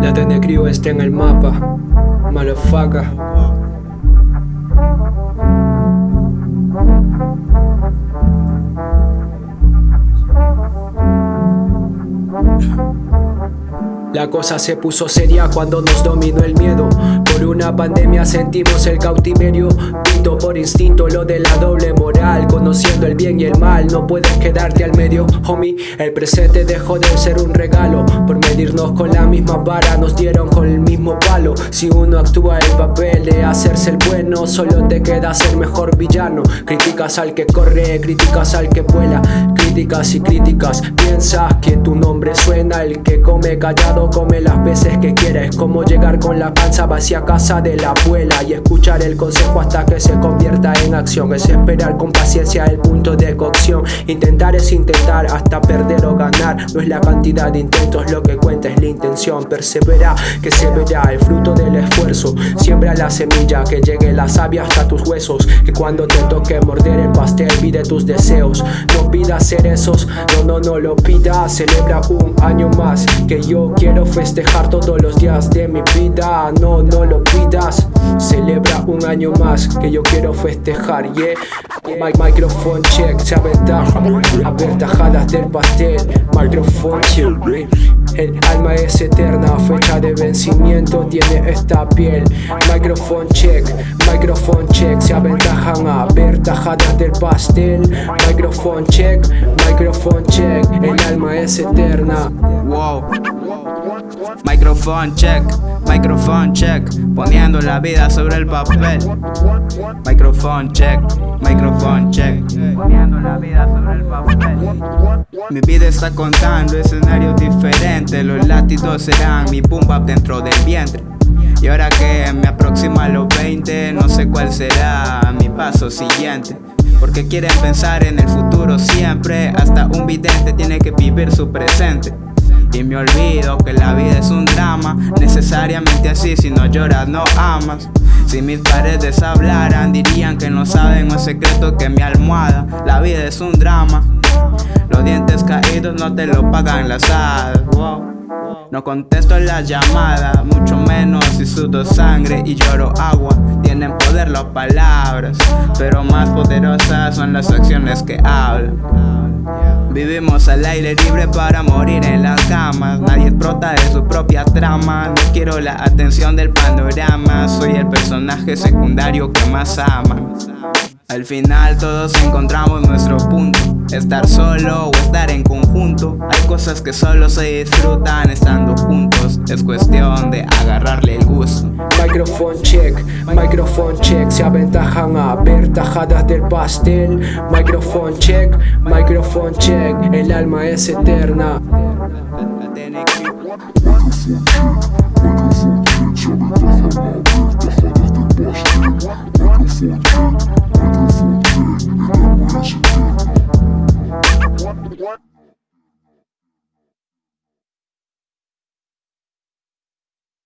La Tenecrio está en el mapa, malofaca. La cosa se puso seria cuando nos dominó el miedo. Por una pandemia sentimos el cautiverio. Pinto por instinto lo de la doble moral. Conociendo el bien y el mal no puedes quedarte al medio Homie, el presente dejó de ser un regalo. Por medirnos con la misma vara nos dieron con el mismo palo. Si uno actúa el papel de hacerse el bueno Solo te queda ser mejor villano. Críticas al que corre, críticas al que vuela. Críticas y críticas, piensas que tu nombre suena El que come callado come las veces que quieres Como llegar con la panza vacía a casa de la abuela Y escuchar el consejo hasta que se convierta en acción. Es esperar con paciencia el punto de cocción. Intentar es intentar hasta perder o ganar. No es la cantidad de intentos lo que cuenta es la intención. Persevera que se verá el fruto del esfuerzo. Siembra la semilla que llegue la savia hasta tus huesos. Que cuando te toque morder el pastel pide tus deseos. No pidas cerezos, no no no lo pidas. Celebra un año más que yo quiero Quiero festejar todos los días de mi vida. No, no lo pidas. Celebra un año más que yo quiero festejar Yeah, microphone check Se aventaja, aventajadas del pastel. Microphone check el alma es eterna, fecha de vencimiento tiene esta piel. Microphone check, microphone check Se aventajan a ver tajadas del pastel. Microphone check, microphone check. El alma es eterna. Wow. Microphone check, microphone check. Poniendo la vida sobre el papel. Microphone check, microphone check. Poniendo la vida sobre el papel. Mi vida está contando escenarios diferentes. Los latidos serán mi pumba dentro del vientre y ahora que me aproximo a los 20 No sé cuál será mi paso siguiente. Porque quieren pensar en el futuro siempre Hasta un vidente tiene que vivir su presente. Y me olvido que la vida es un drama Necesariamente así, si no lloras no amas. Si mis paredes hablaran dirían que no saben más secreto que mi almohada. La vida es un drama Los dientes caídos no te lo pagan las hadas No contesto las llamadas, mucho menos si sudo sangre y lloro agua. Tienen poder las palabras, pero más poderosas son las acciones que hablan. Vivimos al aire libre para morir en las camas. Nadie explota de su propia trama. No quiero la atención del panorama. Soy el personaje secundario que más aman al final todos encontramos nuestro punto Estar solo o estar en conjunto. Hay cosas que solo se disfrutan estando juntos. Es cuestión de agarrarle el gusto. Microphone check, microphone check. Se aventajan a ver tajadas del pastel. Microphone check, microphone check. El alma es eterna. Microphone check, microphone check Se aventajan a